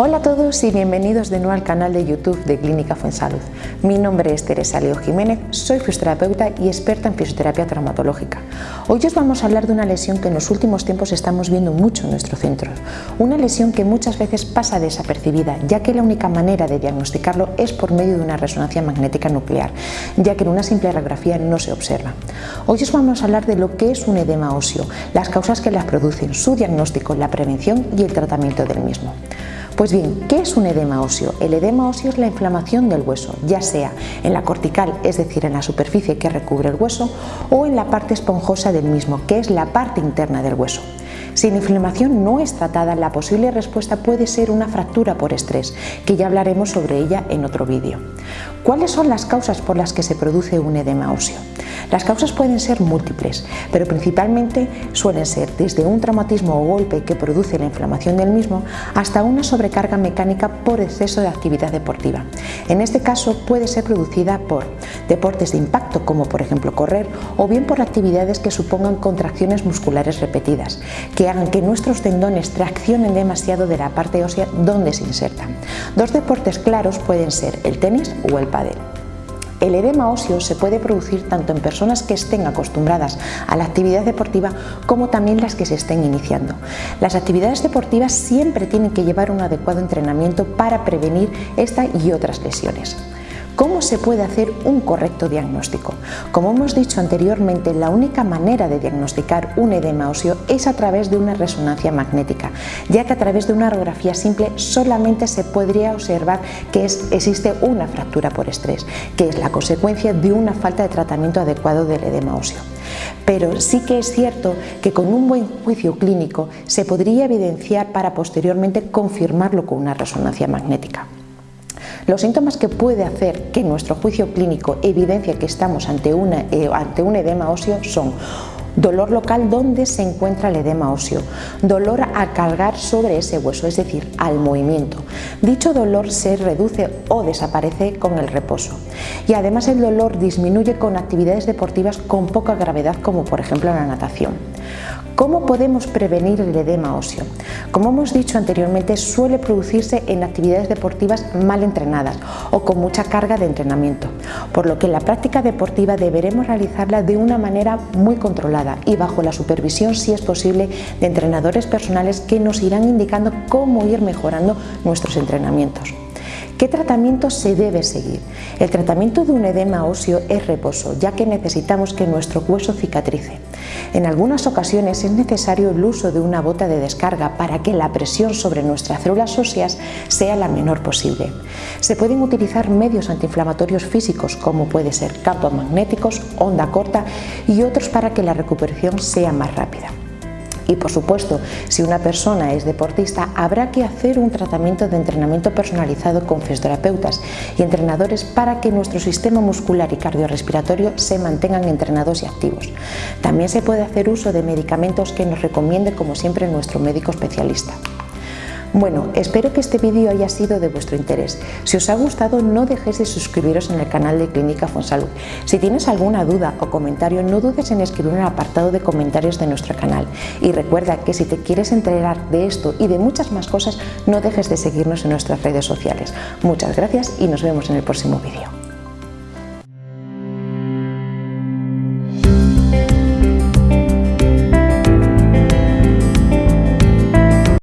a todos y bienvenidos de nuevo al canal de YouTube de Clínica Fuensalud. Mi nombre es Teresa Leo Jiménez, soy fisioterapeuta y experta en fisioterapia traumatológica. Hoy os vamos a hablar de una lesión que en los últimos tiempos estamos viendo mucho en nuestro centro. Una lesión que muchas veces pasa desapercibida, ya que la única manera de diagnosticarlo es por medio de una resonancia magnética nuclear, ya que en una simple radiografía no se observa. Hoy os vamos a hablar de lo que es un edema óseo, las causas que las producen, su diagnóstico, la prevención y el tratamiento del mismo. Pues bien, ¿qué es un edema óseo? El edema óseo es la inflamación del hueso, ya sea en la cortical, es decir, en la superficie que recubre el hueso, o en la parte esponjosa del mismo, que es la parte interna del hueso. Si la inflamación no es tratada, la posible respuesta puede ser una fractura por estrés, que ya hablaremos sobre ella en otro vídeo. ¿Cuáles son las causas por las que se produce un edema óseo? Las causas pueden ser múltiples, pero principalmente suelen ser desde un traumatismo o golpe que produce la inflamación del mismo hasta una sobrecarga mecánica por exceso de actividad deportiva. En este caso puede ser producida por deportes de impacto como por ejemplo correr o bien por actividades que supongan contracciones musculares repetidas, que hagan que nuestros tendones traccionen demasiado de la parte ósea donde se insertan. Dos deportes claros pueden ser el tenis o el pádel. El edema óseo se puede producir tanto en personas que estén acostumbradas a la actividad deportiva como también las que se estén iniciando. Las actividades deportivas siempre tienen que llevar un adecuado entrenamiento para prevenir esta y otras lesiones. ¿Cómo se puede hacer un correcto diagnóstico? Como hemos dicho anteriormente, la única manera de diagnosticar un edema óseo es a través de una resonancia magnética, ya que a través de una radiografía simple solamente se podría observar que existe una fractura por estrés, que es la consecuencia de una falta de tratamiento adecuado del edema óseo. Pero sí que es cierto que con un buen juicio clínico se podría evidenciar para posteriormente confirmarlo con una resonancia magnética. Los síntomas que puede hacer que nuestro juicio clínico evidencia que estamos ante, eh, ante un edema óseo son dolor local donde se encuentra el edema óseo, dolor a cargar sobre ese hueso, es decir, al movimiento. Dicho dolor se reduce o desaparece con el reposo y además el dolor disminuye con actividades deportivas con poca gravedad como por ejemplo la natación. ¿Cómo podemos prevenir el edema óseo? Como hemos dicho anteriormente, suele producirse en actividades deportivas mal entrenadas o con mucha carga de entrenamiento, por lo que la práctica deportiva deberemos realizarla de una manera muy controlada y bajo la supervisión, si es posible, de entrenadores personales que nos irán indicando cómo ir mejorando nuestros entrenamientos. ¿Qué tratamiento se debe seguir? El tratamiento de un edema óseo es reposo, ya que necesitamos que nuestro hueso cicatrice. En algunas ocasiones es necesario el uso de una bota de descarga para que la presión sobre nuestras células óseas sea la menor posible. Se pueden utilizar medios antiinflamatorios físicos como puede ser campos magnéticos, onda corta y otros para que la recuperación sea más rápida. Y por supuesto, si una persona es deportista, habrá que hacer un tratamiento de entrenamiento personalizado con fisioterapeutas y entrenadores para que nuestro sistema muscular y cardiorrespiratorio se mantengan entrenados y activos. También se puede hacer uso de medicamentos que nos recomiende como siempre nuestro médico especialista. Bueno, espero que este vídeo haya sido de vuestro interés. Si os ha gustado no dejéis de suscribiros en el canal de Clínica Fonsalud. Si tienes alguna duda o comentario no dudes en escribir en el apartado de comentarios de nuestro canal. Y recuerda que si te quieres enterar de esto y de muchas más cosas no dejes de seguirnos en nuestras redes sociales. Muchas gracias y nos vemos en el próximo vídeo.